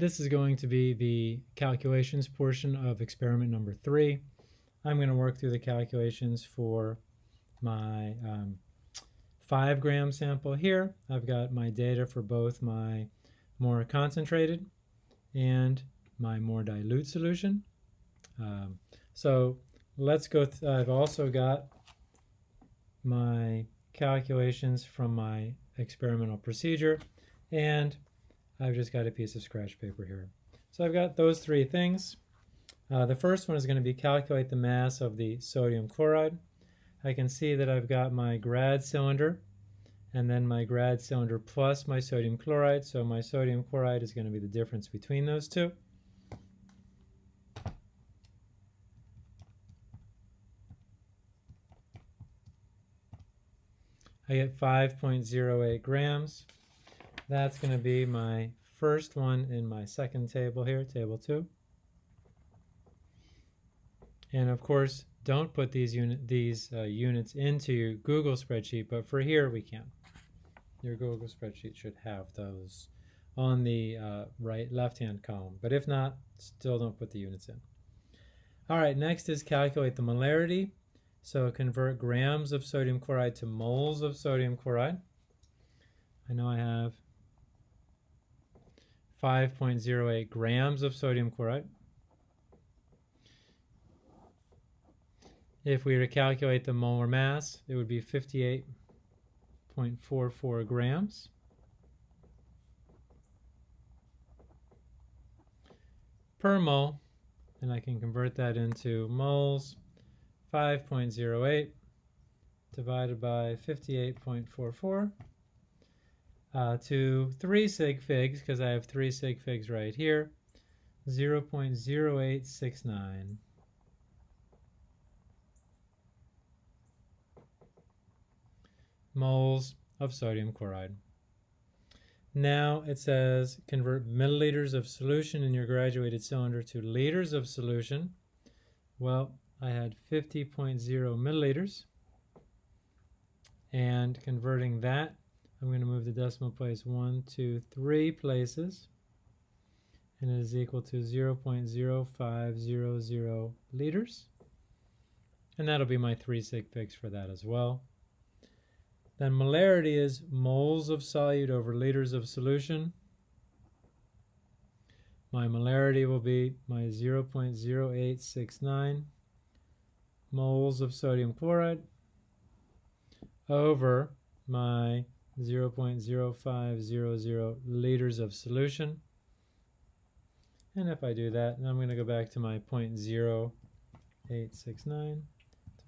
this is going to be the calculations portion of experiment number three. I'm going to work through the calculations for my um, five gram sample here. I've got my data for both my more concentrated and my more dilute solution. Um, so let's go, I've also got my calculations from my experimental procedure and I've just got a piece of scratch paper here. So I've got those three things. Uh, the first one is going to be calculate the mass of the sodium chloride. I can see that I've got my grad cylinder and then my grad cylinder plus my sodium chloride. So my sodium chloride is going to be the difference between those two. I get 5.08 grams. That's going to be my first one in my second table here, table 2. And of course, don't put these, unit, these uh, units into your Google spreadsheet, but for here we can. Your Google spreadsheet should have those on the uh, right left-hand column. But if not, still don't put the units in. All right, next is calculate the molarity. So convert grams of sodium chloride to moles of sodium chloride. I know I have 5.08 grams of sodium chloride. If we were to calculate the molar mass, it would be 58.44 grams. per mole, and I can convert that into moles. 5.08 divided by 58.44 uh, to 3 sig figs, because I have 3 sig figs right here, 0 0.0869. moles of sodium chloride. Now it says convert milliliters of solution in your graduated cylinder to liters of solution. Well, I had 50.0 milliliters. And converting that, I'm going to move the decimal place one, two, three places. And it is equal to 0.0500 liters. And that'll be my three sig figs for that as well. Then molarity is moles of solute over liters of solution. My molarity will be my 0.0869 moles of sodium chloride over my 0.0500 liters of solution. And if I do that, I'm going to go back to my 0.0869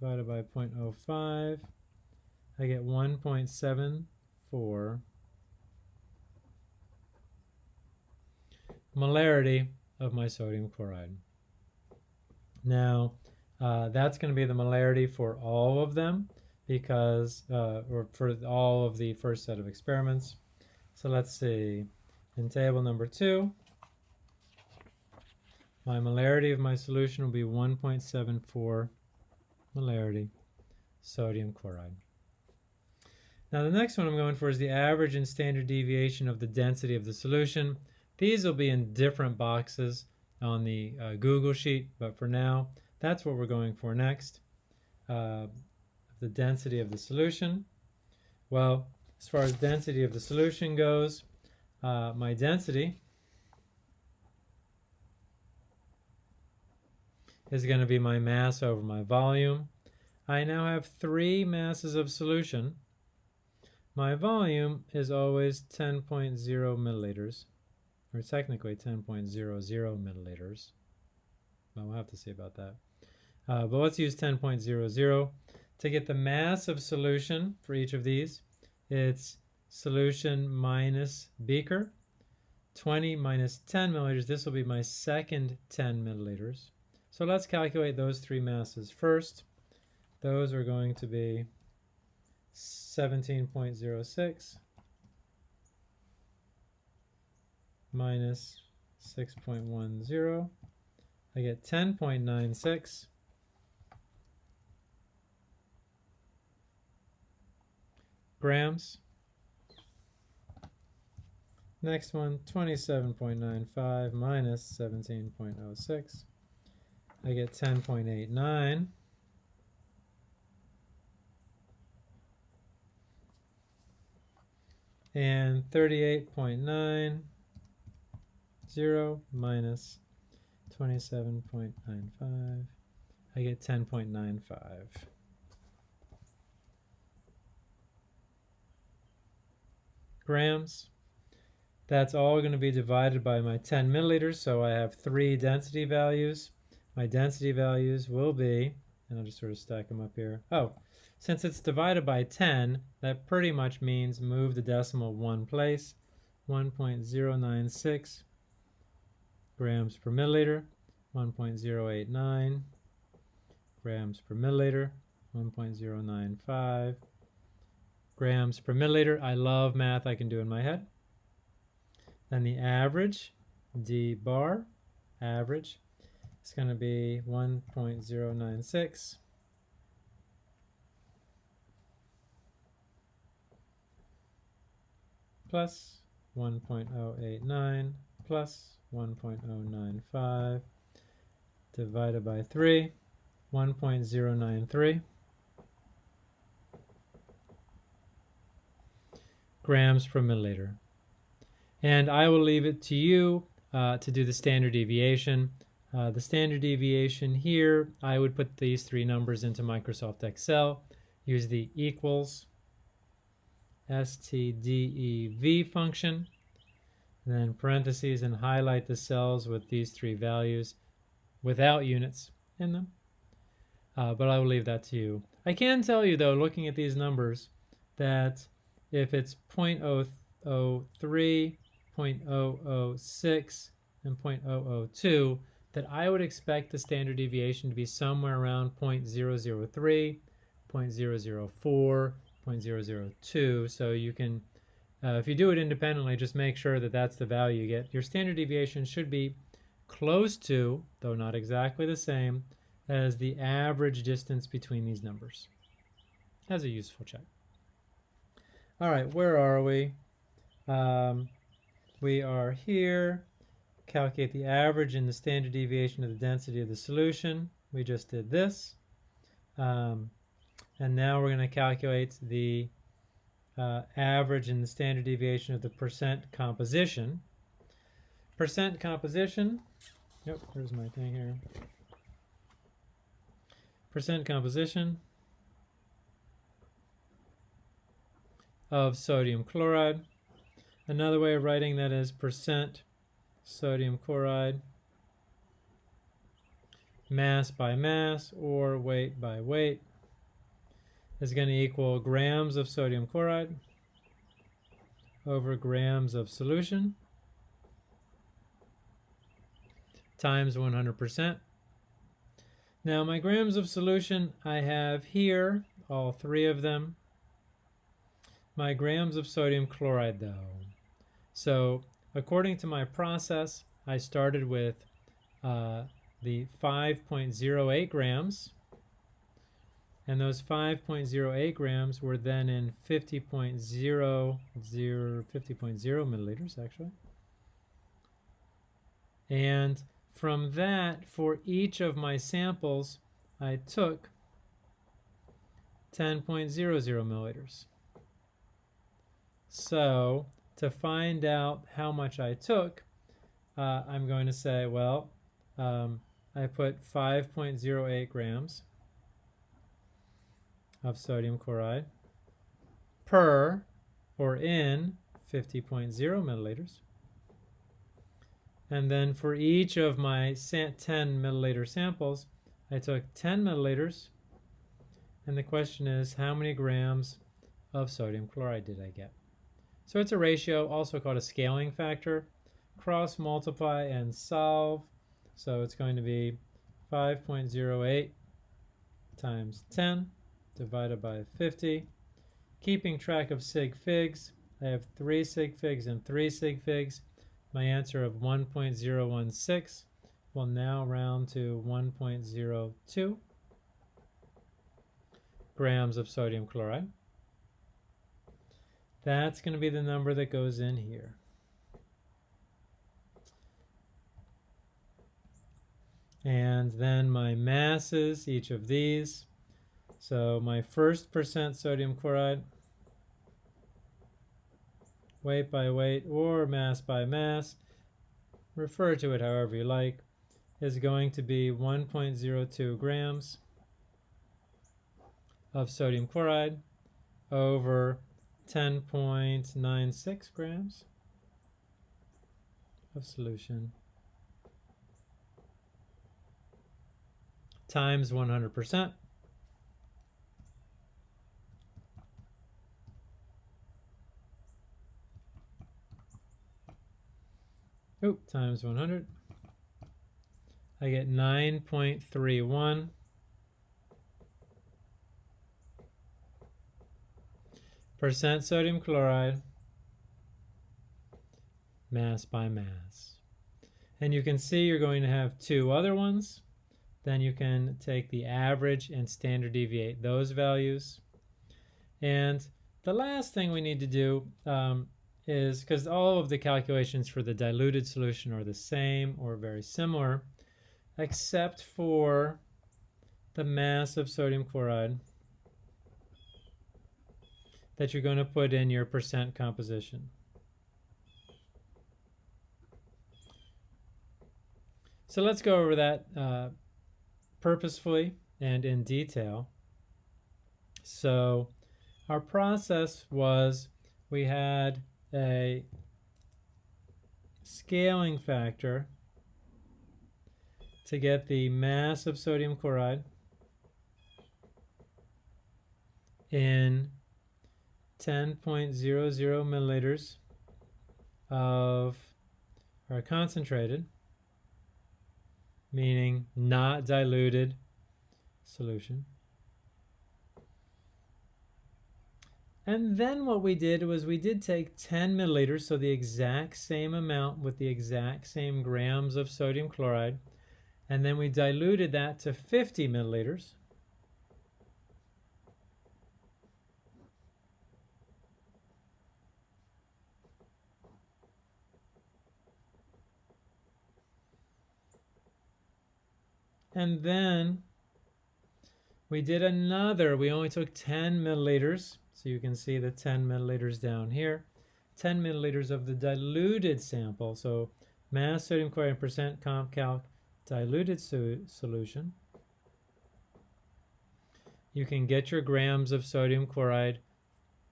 divided by 0.05. I get 1.74 molarity of my sodium chloride. Now, uh, that's going to be the molarity for all of them because, uh, or for all of the first set of experiments. So let's see, in table number two, my molarity of my solution will be 1.74 molarity sodium chloride. Now the next one I'm going for is the average and standard deviation of the density of the solution. These will be in different boxes on the uh, Google Sheet, but for now, that's what we're going for next. Uh, the density of the solution. Well, as far as density of the solution goes, uh, my density is going to be my mass over my volume. I now have three masses of solution. My volume is always 10.0 milliliters, or technically 10.00 milliliters. I'll have to see about that. Uh, but let's use 10.00. To get the mass of solution for each of these, it's solution minus beaker. 20 minus 10 milliliters, this will be my second 10 milliliters. So let's calculate those three masses first. Those are going to be 17.06 minus 6.10. I get 10.96 grams Next one, 27.95 minus 17.06. I get 10.89. And 38.90 minus 27.95. I get 10.95. grams. That's all going to be divided by my 10 milliliters, so I have three density values. My density values will be, and I'll just sort of stack them up here. Oh, since it's divided by 10, that pretty much means move the decimal one place, 1.096 grams per milliliter, 1.089 grams per milliliter, 1.095 grams per milliliter. I love math I can do in my head. Then the average, D bar, average, is going to be 1.096 plus 1.089 plus 1.095 divided by 3, 1.093 grams per milliliter. And I will leave it to you uh, to do the standard deviation. Uh, the standard deviation here, I would put these three numbers into Microsoft Excel, use the equals stdev function, then parentheses and highlight the cells with these three values without units in them. Uh, but I will leave that to you. I can tell you though, looking at these numbers, that if it's 0.003, 0.006, and 0.002, that I would expect the standard deviation to be somewhere around 0.003, 0.004, 0.002. So you can, uh, if you do it independently, just make sure that that's the value you get. Your standard deviation should be close to, though not exactly the same, as the average distance between these numbers. As a useful check. All right, where are we? Um, we are here. Calculate the average and the standard deviation of the density of the solution. We just did this. Um, and now we're going to calculate the uh, average and the standard deviation of the percent composition. Percent composition, yep, here's my thing here. Percent composition of sodium chloride. Another way of writing that is percent sodium chloride mass by mass or weight by weight is going to equal grams of sodium chloride over grams of solution times 100%. Now my grams of solution I have here, all three of them, my grams of sodium chloride though. So according to my process, I started with uh, the 5.08 grams and those 5.08 grams were then in 50.00 50.0 milliliters actually and from that for each of my samples I took 10.00 milliliters so to find out how much I took, uh, I'm going to say, well, um, I put 5.08 grams of sodium chloride per or in 50.0 milliliters. And then for each of my 10 milliliter samples, I took 10 milliliters. And the question is, how many grams of sodium chloride did I get? So it's a ratio, also called a scaling factor. Cross multiply and solve. So it's going to be 5.08 times 10 divided by 50. Keeping track of sig figs, I have three sig figs and three sig figs. My answer of 1.016 will now round to 1.02 grams of sodium chloride. That's going to be the number that goes in here. And then my masses, each of these. So my first percent sodium chloride, weight by weight or mass by mass, refer to it however you like, is going to be 1.02 grams of sodium chloride over 10.96 grams of solution times 100%. Oop, times 100. I get 9.31 percent sodium chloride mass by mass. And you can see you're going to have two other ones. Then you can take the average and standard deviate those values. And the last thing we need to do um, is, because all of the calculations for the diluted solution are the same or very similar, except for the mass of sodium chloride that you're going to put in your percent composition. So let's go over that uh, purposefully and in detail. So our process was we had a scaling factor to get the mass of sodium chloride in 10.00 milliliters of our concentrated, meaning not diluted solution. And then what we did was we did take 10 milliliters, so the exact same amount with the exact same grams of sodium chloride, and then we diluted that to 50 milliliters. And then we did another, we only took 10 milliliters, so you can see the 10 milliliters down here. 10 milliliters of the diluted sample, so mass sodium chloride percent comp calc diluted so solution. You can get your grams of sodium chloride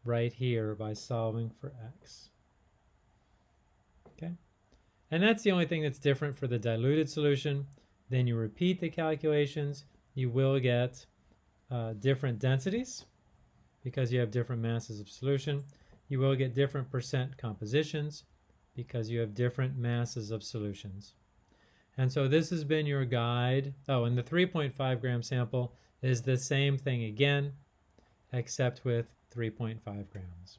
right here by solving for x. Okay, and that's the only thing that's different for the diluted solution. Then you repeat the calculations, you will get uh, different densities because you have different masses of solution. You will get different percent compositions because you have different masses of solutions. And so this has been your guide. Oh, and the 3.5 gram sample is the same thing again, except with 3.5 grams.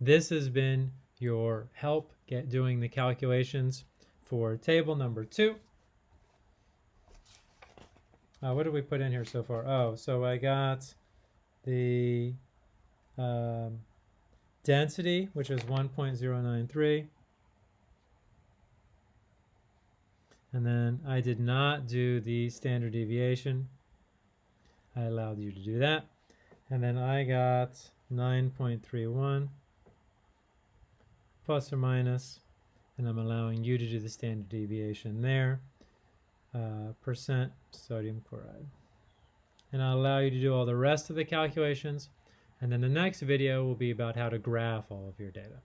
This has been your help get doing the calculations for table number two. Uh, what did we put in here so far? Oh, so I got the um, density, which is 1.093. And then I did not do the standard deviation. I allowed you to do that. And then I got 9.31 plus or minus, and I'm allowing you to do the standard deviation there uh, percent sodium chloride. And I'll allow you to do all the rest of the calculations. And then the next video will be about how to graph all of your data.